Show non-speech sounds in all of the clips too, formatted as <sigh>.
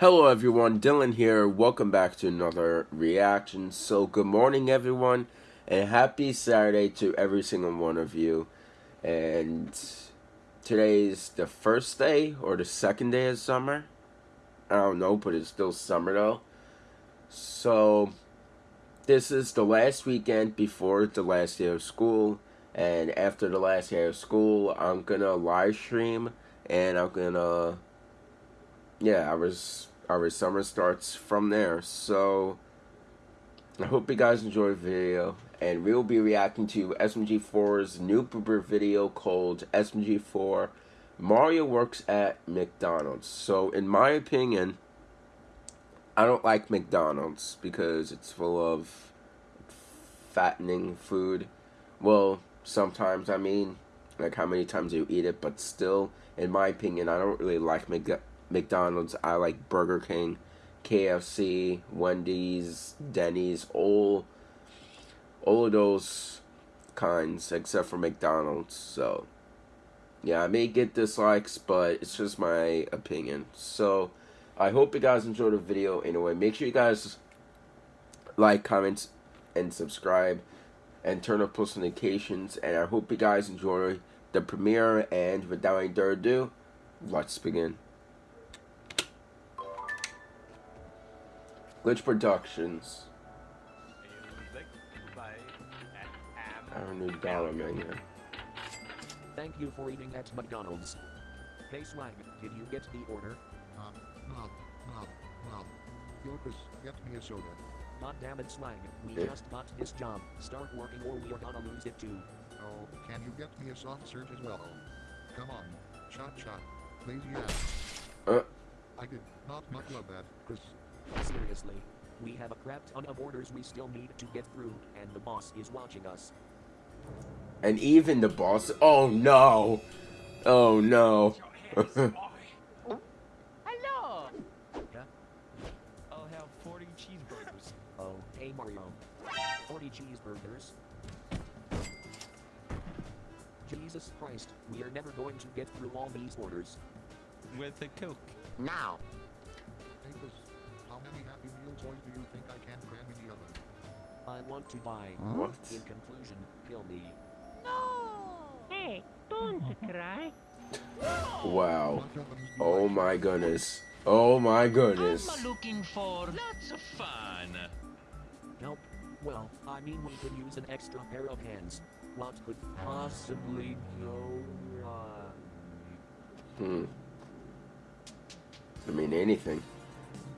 Hello everyone, Dylan here. Welcome back to another reaction. So good morning everyone and happy Saturday to every single one of you. And today's the first day or the second day of summer. I don't know, but it's still summer though. So this is the last weekend before the last day of school. And after the last day of school, I'm gonna live stream and I'm gonna yeah, our our summer starts from there. So I hope you guys enjoy the video, and we'll be reacting to SMG4's new video called SMG4 Mario Works at McDonald's. So in my opinion, I don't like McDonald's because it's full of fattening food. Well, sometimes I mean, like how many times you eat it, but still, in my opinion, I don't really like McDonald's McDonald's. I like Burger King, KFC, Wendy's, Denny's, all all of those kinds except for McDonald's. So yeah, I may get dislikes, but it's just my opinion. So I hope you guys enjoyed the video anyway. Make sure you guys like, comment, and subscribe and turn on post notifications and I hope you guys enjoy the premiere and without any further ado, let's begin. Glitch Productions. Our new dollar menu. Thank you for eating at McDonald's. Hey Swag, did you get the order? Um, Mom, Mom, Mom. Yorkus, get me a soda. God damn it Swag, we Yeah. just got this job. Start working or we are gonna lose it too. Oh, can you get me a soft serve as well? Come on, shot shot. Lazy ass. Uh. I did not much love that, Chris. Seriously. We have a crap ton of orders we still need to get through, and the boss is watching us. And even the boss. Oh no! Oh no! <laughs> Hello! Yeah? I'll have 40 cheeseburgers. <laughs> Oh, hey Mario. 40 cheeseburgers. Jesus Christ, we are never going to get through all these orders. With a Coke. Now! Happy Meal toys do you think I can cram in the oven? I want to buy. What? In conclusion, kill me. No! Hey, don't <laughs> cry. Wow. What ovens do Oh my goodness. Oh my goodness. I'm looking for lots of fun. Nope. Well, I mean we could use an extra pair of hands. What could possibly go wrong? Hmm. I mean anything.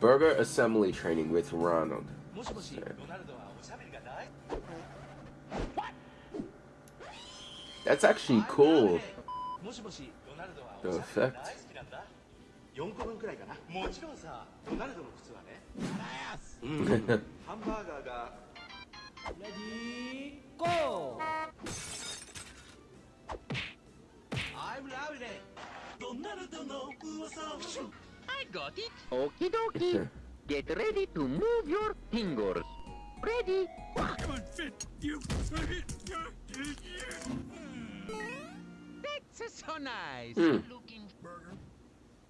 Burger assembly training with Ronald. もしもし、 Okay. ロナルドはおしゃべりが大 That's actually cool. もしもし、ロナルドは The おしゃべり effect. が大好きなんだ。4個分くらいかな。もちろんさ、ロナルドの靴はね。うん。ハンバーガーが。レディーゴー <laughs> I'm lovely! ロナルドの噂を I got it. Okie dokie. Get ready to move your fingers. Ready? Come on, fit you! That's so nice. Hmm. Looking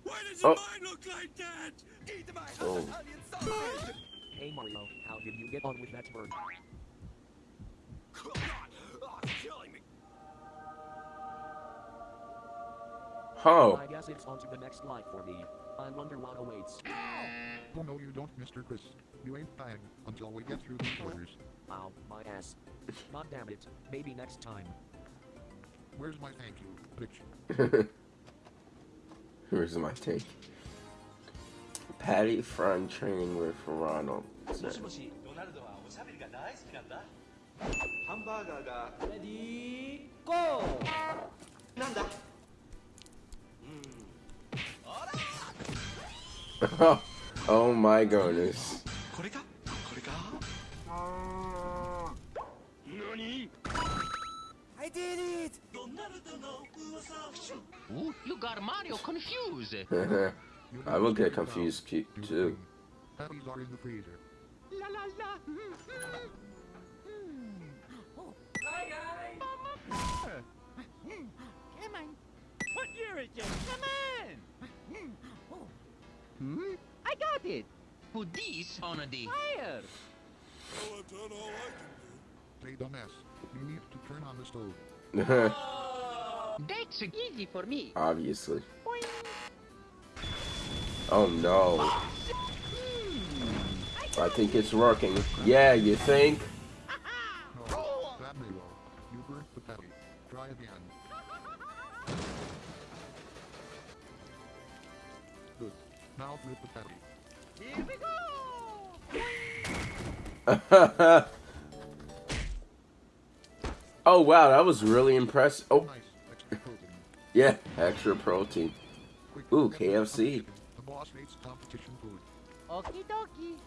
Why does Oh. mine look like that? Eat my Oh. onion sausage! Hey Mario, how did you get on with that bird? Oh. I guess it's on to the next life for me. I wonder what awaits. Oh no, you don't, Mr. Chris. You ain't dying until we get through these orders. Ow, my ass. God damn it. Maybe next time. Where's my thank you, bitch? <laughs> Where's my take. Patty Fran training with Ronald. Hamburger. Ready, go! <laughs> oh my goodness. I did it! You got Mario confused. <laughs> I will get confused too. Come on! What year is it? Come on! Oh. Hmm? I got it. Put this on the Fire. Hey, dumbass. You need to turn on the stove. <laughs> That's Easy for me. Obviously. Oh no. I think it's working. Yeah, you think? Now flip the patty. Here we go. <laughs> oh wow, that was really impressive. Oh, Nice. Extra protein. <laughs> yeah, extra protein. Ooh, KFC. competition. The boss hates competition food. Okie dokie.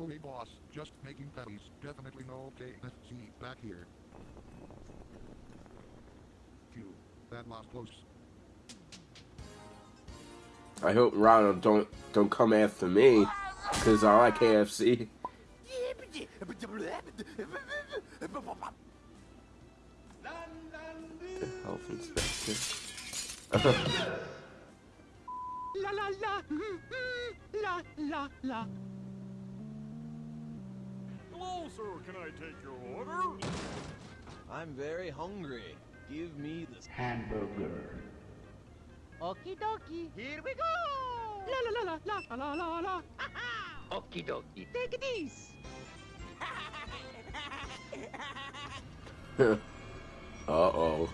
Oh, hey, boss. Just making patties. Definitely no KFC back here. Phew. That lost close. I hope Ronald don't don't come after me, cause I like KFC. Health inspector. La la la. La la la. Hello, sir. Can I take your order? I'm very hungry. Give me this. Okie dokie. Here we go. La la la la la la la la. Okie dokie. Take this. <laughs> uh oh.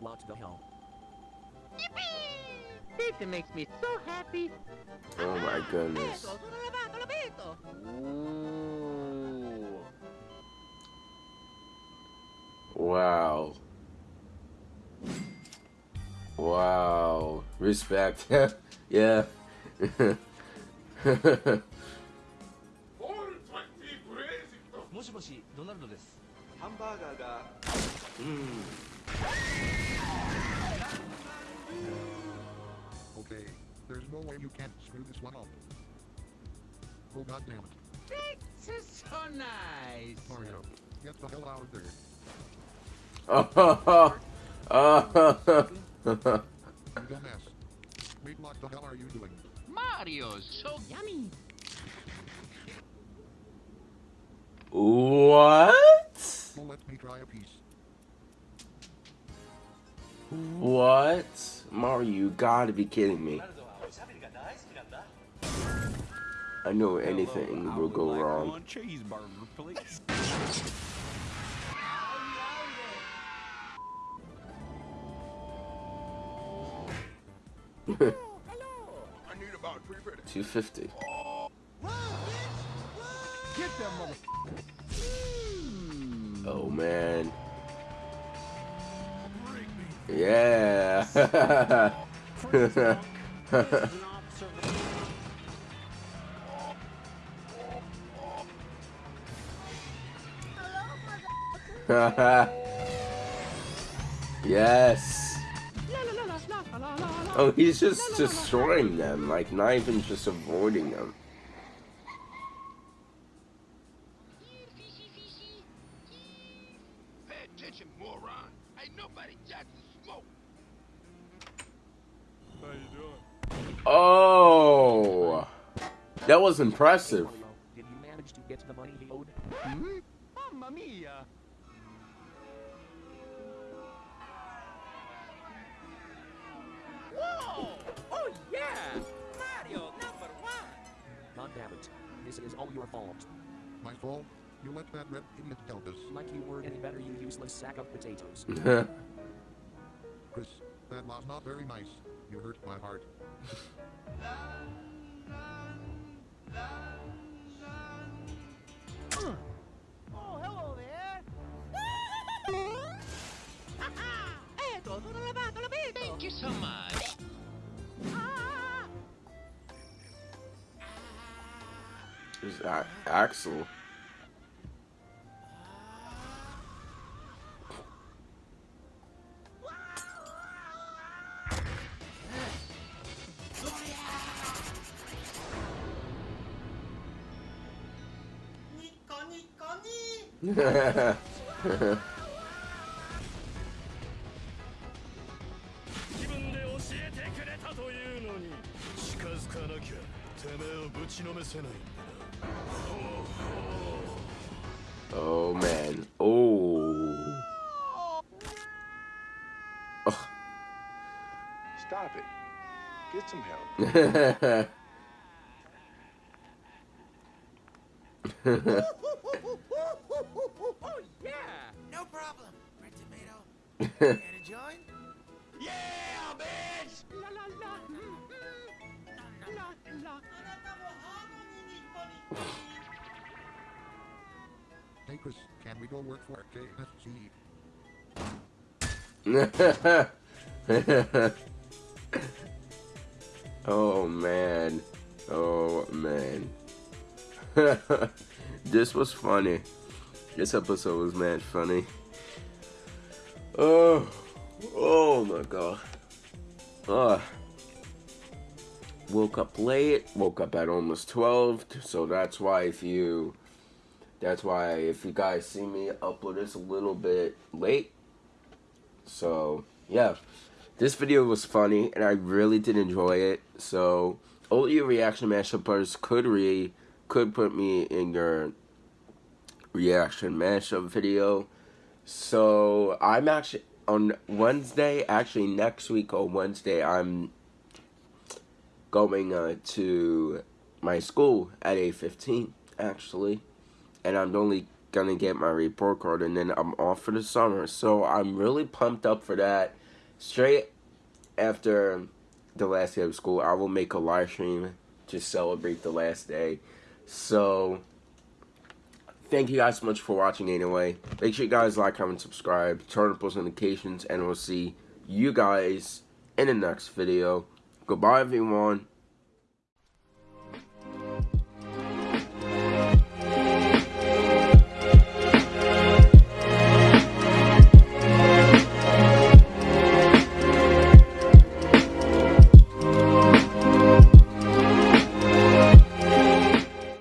What the hell? It makes me so happy. Oh my goodness. Sono lavato, l'abito. Ooh. Wow. Wow. Respect. <laughs> yeah. <laughs> もしもしドナルドですハンバーガーが Okay. There's no way you can't screw this one up. Oh, god damn it. That's so nice. Mario, get the hell out of there. You dumbass. Wait, what the hell are you doing? Mario's so yummy. what? Let me try a piece. What? Mario, you gotta be kidding me. I know anything Hello, will go like wrong. <laughs> Two fifty. Oh man. Yeah. <laughs> yes. Oh, he's just destroying them, like not even just avoiding them. Pay attention, moron. Ain't nobody judging smoke. How you doing? Oh, that was impressive. Did you manage to get the money he owed? Hmm? Mamma mia. Whoa! Oh yeah! Mario number one. God damn it. This is all your fault. My fault? You let that red idiot tell this. Like you were any better, you useless sack of potatoes. <laughs> Chris, that was not very nice. You hurt my heart. Thank you so much. Is that Axol? <laughs> oh man. Oh. Stop it. Get some help. <laughs> <laughs> Care to join? Yeah, bitch! La la. Hey Chris, can we go work for KFC? oh man. Oh man. <laughs> this was funny. This episode was mad funny. Oh, oh my god. Uh, woke up late. Woke up at almost 12. So that's why if you, that's why if you guys see me upload this a little bit late. So yeah, this video was funny and I really did enjoy it. So all you reaction mashuppers could re could put me in your reaction mashup video. So I'm actually on Wednesday, actually next week on Wednesday, I'm going uh, to my school at 8.15 actually. And I'm only gonna get my report card and then I'm off for the summer. So I'm really pumped up for that. Straight after the last day of school, I will make a live stream to celebrate the last day. So, thank you guys so much for watching anyway. Make sure you guys like, comment, subscribe, turn on post notifications, and we'll see you guys in the next video. Goodbye, everyone.